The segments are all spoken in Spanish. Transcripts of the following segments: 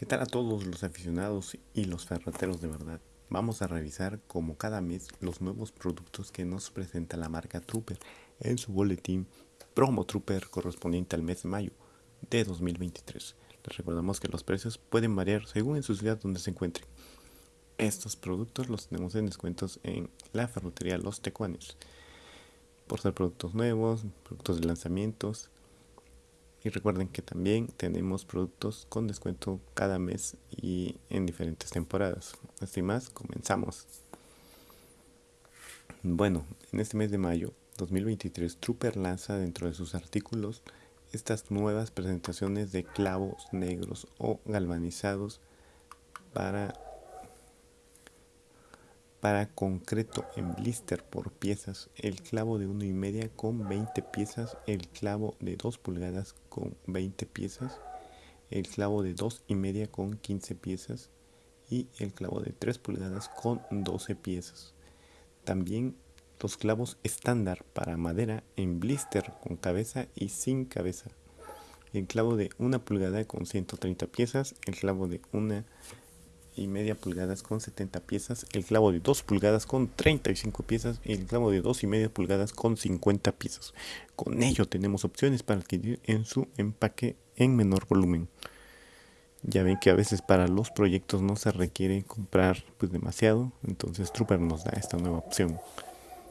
¿Qué tal a todos los aficionados y los ferreteros de verdad? Vamos a revisar como cada mes los nuevos productos que nos presenta la marca Trooper en su boletín Promo Trooper correspondiente al mes de mayo de 2023. Les recordamos que los precios pueden variar según en su ciudad donde se encuentren. Estos productos los tenemos en descuentos en la ferretería Los Tecuanes. Por ser productos nuevos, productos de lanzamientos, y recuerden que también tenemos productos con descuento cada mes y en diferentes temporadas. Así más, comenzamos. Bueno, en este mes de mayo 2023, Trooper lanza dentro de sus artículos estas nuevas presentaciones de clavos negros o galvanizados para para concreto en blister por piezas, el clavo de 1 y media con 20 piezas, el clavo de 2 pulgadas con 20 piezas, el clavo de 2 y media con 15 piezas y el clavo de 3 pulgadas con 12 piezas. También los clavos estándar para madera en blister con cabeza y sin cabeza. El clavo de 1 pulgada con 130 piezas, el clavo de 1 y media pulgadas con 70 piezas, el clavo de 2 pulgadas con 35 piezas y el clavo de 2 y media pulgadas con 50 piezas. Con ello tenemos opciones para adquirir en su empaque en menor volumen. Ya ven que a veces para los proyectos no se requiere comprar pues demasiado, entonces Trooper nos da esta nueva opción.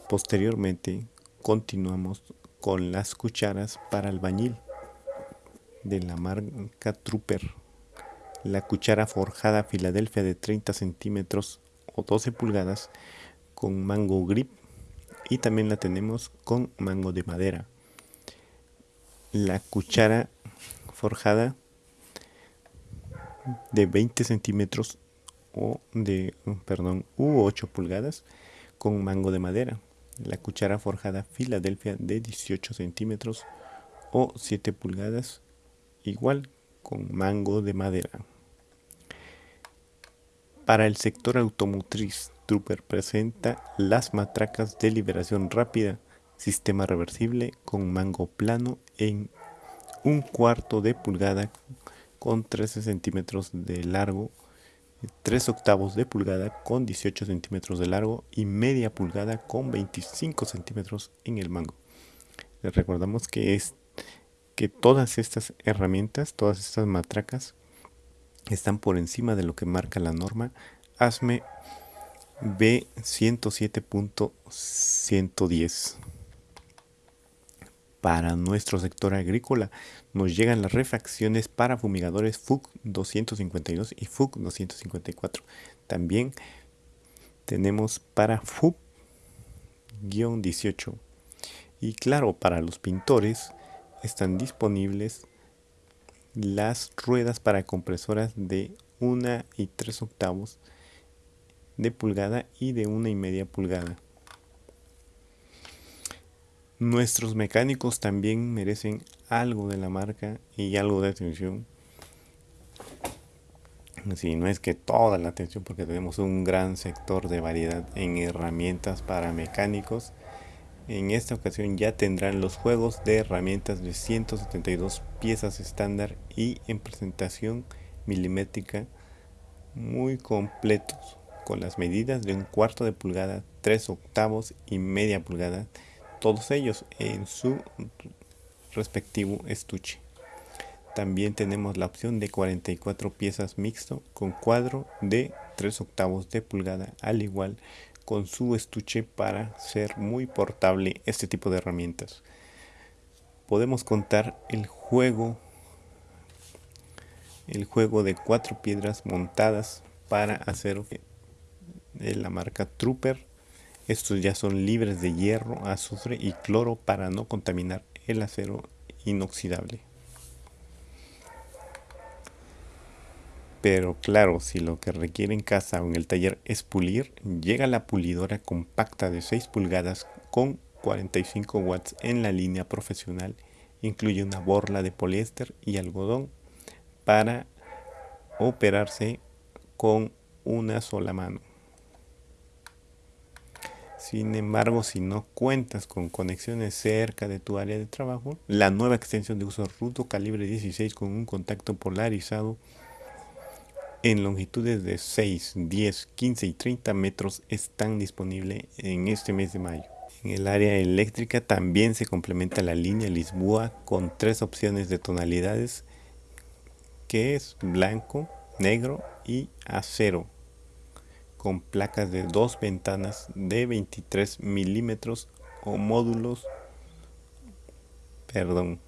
Posteriormente continuamos con las cucharas para albañil de la marca Trooper la cuchara forjada Filadelfia de 30 centímetros o 12 pulgadas con mango grip y también la tenemos con mango de madera. La cuchara forjada de 20 centímetros o de, perdón, u 8 pulgadas con mango de madera. La cuchara forjada Filadelfia de 18 centímetros o 7 pulgadas igual con mango de madera. Para el sector automotriz, Trooper presenta las matracas de liberación rápida, sistema reversible con mango plano en un cuarto de pulgada con 13 centímetros de largo, 3 octavos de pulgada con 18 centímetros de largo y media pulgada con 25 centímetros en el mango. Les recordamos que, es, que todas estas herramientas, todas estas matracas están por encima de lo que marca la norma ASME B107.110. Para nuestro sector agrícola nos llegan las refacciones para fumigadores FUC 252 y FUC 254. También tenemos para FUC-18. Y claro, para los pintores están disponibles las ruedas para compresoras de 1 y 3 octavos de pulgada y de una y media pulgada. Nuestros mecánicos también merecen algo de la marca y algo de atención. Si no es que toda la atención porque tenemos un gran sector de variedad en herramientas para mecánicos en esta ocasión ya tendrán los juegos de herramientas de 172 piezas estándar y en presentación milimétrica muy completos con las medidas de un cuarto de pulgada, 3 octavos y media pulgada, todos ellos en su respectivo estuche. También tenemos la opción de 44 piezas mixto con cuadro de 3 octavos de pulgada, al igual con su estuche para ser muy portable este tipo de herramientas. Podemos contar el juego el juego de cuatro piedras montadas para acero de la marca Trooper. Estos ya son libres de hierro, azufre y cloro para no contaminar el acero inoxidable. Pero claro, si lo que requiere en casa o en el taller es pulir, llega la pulidora compacta de 6 pulgadas con 45 watts en la línea profesional. Incluye una borla de poliéster y algodón para operarse con una sola mano. Sin embargo, si no cuentas con conexiones cerca de tu área de trabajo, la nueva extensión de uso rudo calibre 16 con un contacto polarizado en longitudes de 6, 10, 15 y 30 metros están disponibles en este mes de mayo. En el área eléctrica también se complementa la línea Lisboa con tres opciones de tonalidades que es blanco, negro y acero con placas de dos ventanas de 23 milímetros o módulos perdón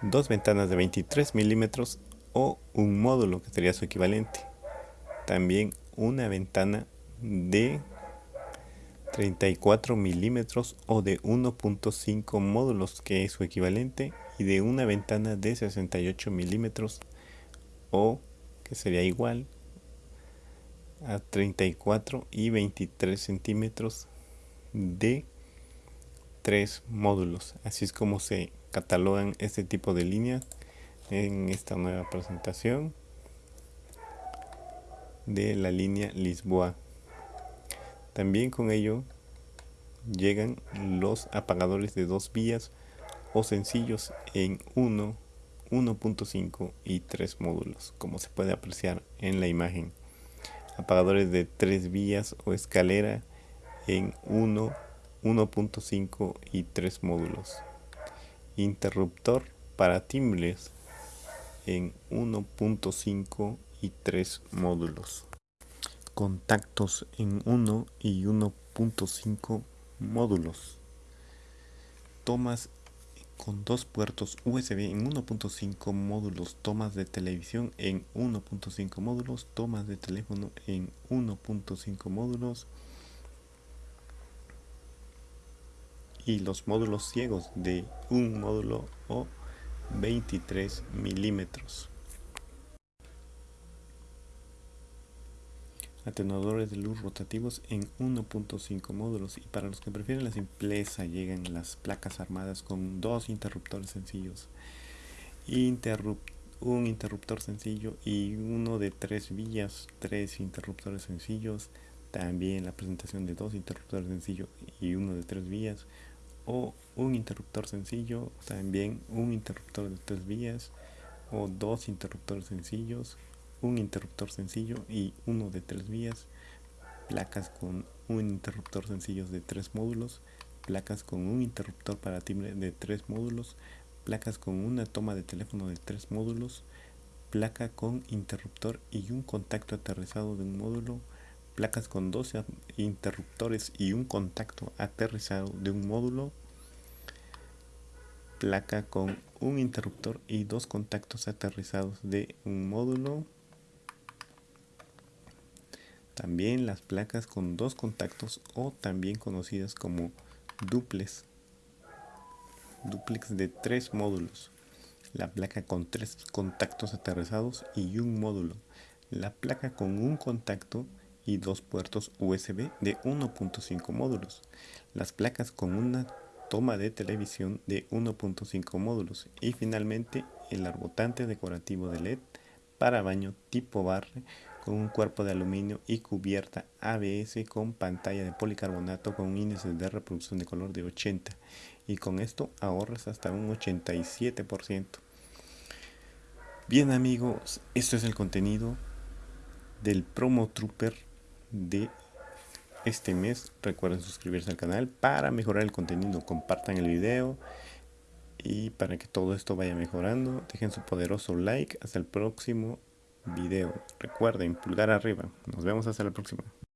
dos ventanas de 23 milímetros o un módulo que sería su equivalente. También una ventana de 34 milímetros o de 1.5 módulos que es su equivalente y de una ventana de 68 milímetros o que sería igual a 34 y 23 centímetros de tres módulos. Así es como se catalogan este tipo de líneas en esta nueva presentación de la línea Lisboa también con ello llegan los apagadores de dos vías o sencillos en 1, 1.5 y 3 módulos, como se puede apreciar en la imagen. Apagadores de tres vías o escalera en 1, 1.5 y 3 módulos. Interruptor para timbres en 1.5 y 3 módulos. Contactos en 1 y 1.5 módulos. Tomas con dos puertos USB en 1.5 módulos, tomas de televisión en 1.5 módulos, tomas de teléfono en 1.5 módulos. Y los módulos ciegos de un módulo o 23 milímetros. atenuadores de luz rotativos en 1.5 módulos y para los que prefieren la simpleza llegan las placas armadas con dos interruptores sencillos. Un interruptor sencillo y uno de tres vías tres interruptores sencillos. También la presentación de dos interruptores sencillos y uno de tres vías o un interruptor sencillo también un interruptor de tres vías o dos interruptores sencillos un interruptor sencillo y uno de tres vías, placas con un interruptor sencillo de tres módulos, placas con un interruptor para timbre de tres módulos, placas con una toma de teléfono de tres módulos, placa con interruptor y un contacto aterrizado de un módulo, placas con 12 interruptores y un contacto aterrizado de un módulo, placa con un interruptor y dos contactos aterrizados de un módulo, también las placas con dos contactos o también conocidas como duplex. Duplex de tres módulos. La placa con tres contactos aterrizados y un módulo. La placa con un contacto y dos puertos USB de 1.5 módulos. Las placas con una toma de televisión de 1.5 módulos. Y finalmente el arbotante decorativo de LED para baño tipo barre con un cuerpo de aluminio y cubierta ABS con pantalla de policarbonato con un índice de reproducción de color de 80 y con esto ahorras hasta un 87%. Bien amigos, esto es el contenido del Promo Trooper de este mes. Recuerden suscribirse al canal para mejorar el contenido. Compartan el video y para que todo esto vaya mejorando, dejen su poderoso like. Hasta el próximo video. Recuerden, pulgar arriba. Nos vemos hasta la próxima.